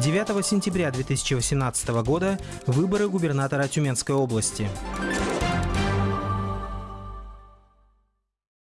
9 сентября 2018 года выборы губернатора Тюменской области.